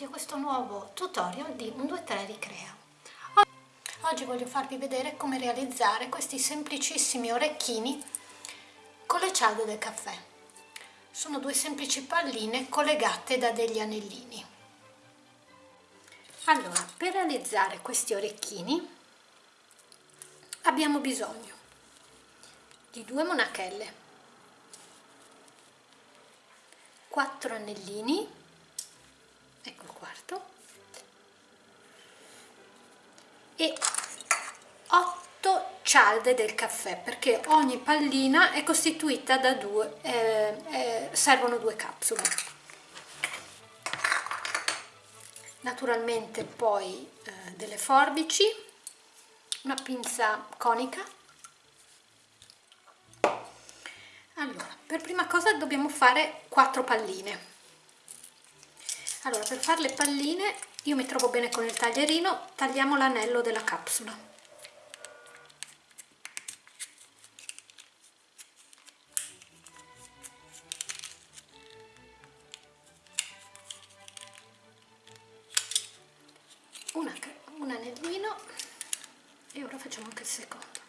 benvenuti a questo nuovo tutorial di 123 Ricrea. Oggi voglio farvi vedere come realizzare questi semplicissimi orecchini con le cialde del caffè. Sono due semplici palline collegate da degli anellini. Allora, per realizzare questi orecchini abbiamo bisogno di due monachelle, quattro anellini ecco il quarto. E 8 cialde del caffè perché ogni pallina è costituita da due eh, eh, servono due capsule. Naturalmente poi eh, delle forbici una pinza conica. Allora per prima cosa dobbiamo fare quattro palline allora per fare le palline io mi trovo bene con il taglierino tagliamo l'anello della capsula. Un anellino e ora facciamo anche il secondo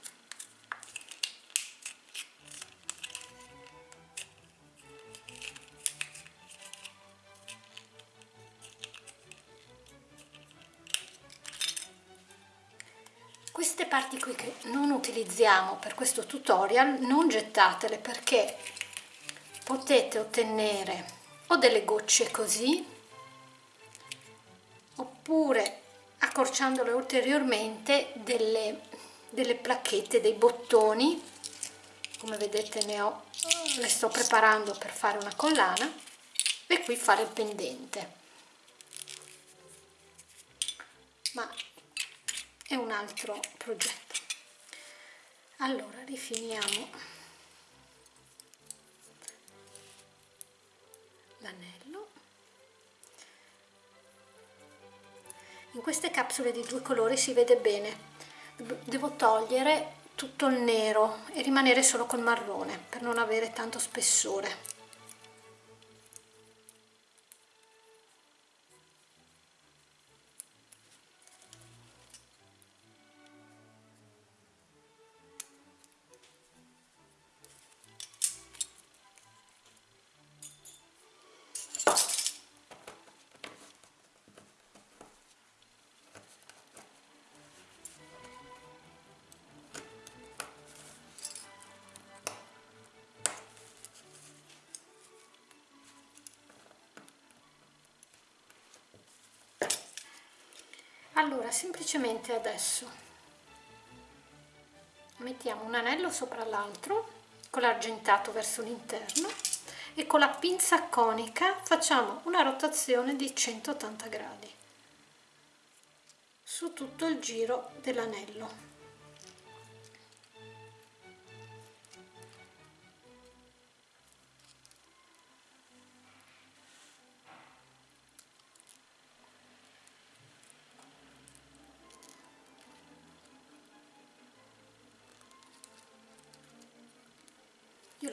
parti qui che non utilizziamo per questo tutorial non gettatele perché potete ottenere o delle gocce così oppure accorciandole ulteriormente delle, delle placchette dei bottoni. Come vedete ne ho le sto preparando per fare una collana e qui fare il pendente. Ma è un altro progetto. Allora rifiniamo l'anello. In queste capsule di due colori si vede bene. Devo togliere tutto il nero e rimanere solo col marrone per non avere tanto spessore allora semplicemente adesso. Mettiamo un anello sopra l'altro con l'argentato verso l'interno e con la pinza conica facciamo una rotazione di 180 gradi su tutto il giro dell'anello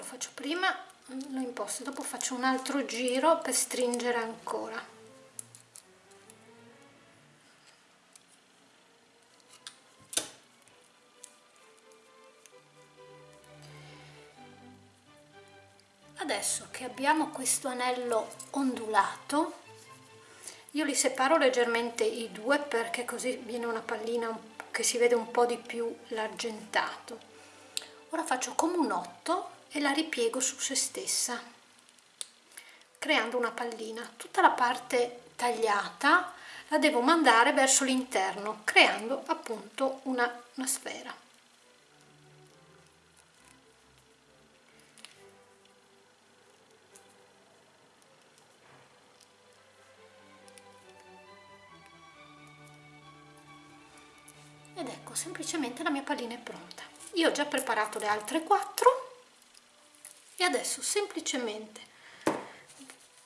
faccio prima lo imposto dopo faccio un altro giro per stringere ancora. Adesso che abbiamo questo anello ondulato io li separo leggermente i due perché così viene una pallina che si vede un po' di più l'argentato. Ora faccio come un 8 e la ripiego su se stessa creando una pallina. Tutta la parte tagliata la devo mandare verso l'interno creando appunto una, una sfera. Ed ecco semplicemente la mia pallina è pronta. Io ho già preparato le altre quattro e adesso semplicemente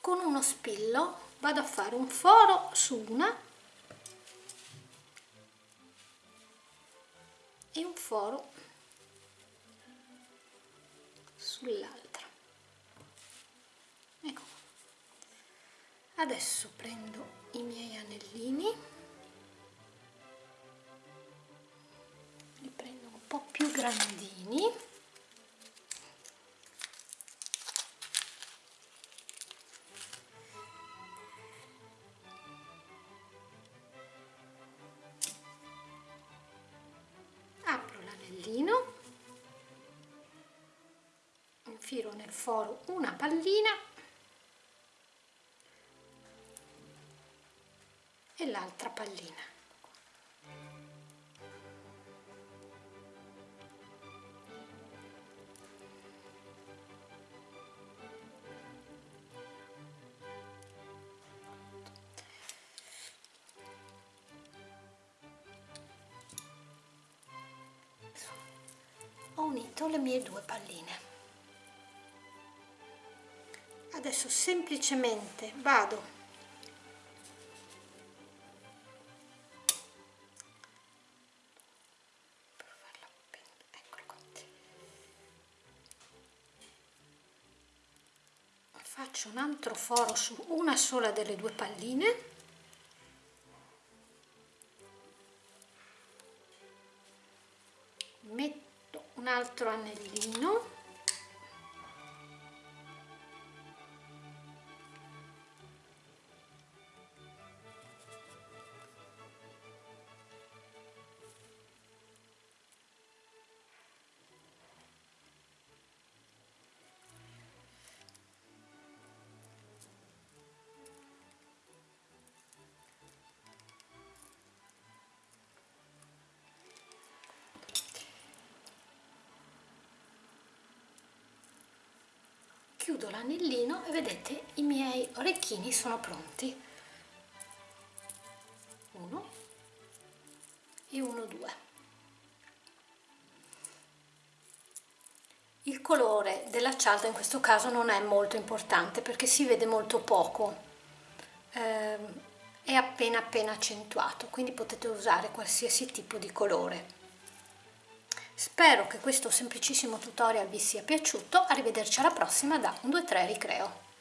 con uno spillo vado a fare un foro su una e un foro sull'altra. Ecco. Adesso prendo i miei anellini li prendo un po' più grandini. Infilo nel foro una pallina e l'altra pallina. Ho unito le mie due palline adesso semplicemente vado. Faccio un altro foro su una sola delle due palline. Metto un altro anellino chiudo l'anellino e vedete i miei orecchini sono pronti. Uno e uno due. Il colore della cialda in questo caso non è molto importante perché si vede molto poco. Eh, è appena appena accentuato quindi potete usare qualsiasi tipo di colore Spero che questo semplicissimo tutorial vi sia piaciuto, arrivederci alla prossima da 1, 2, 3 Ricreo.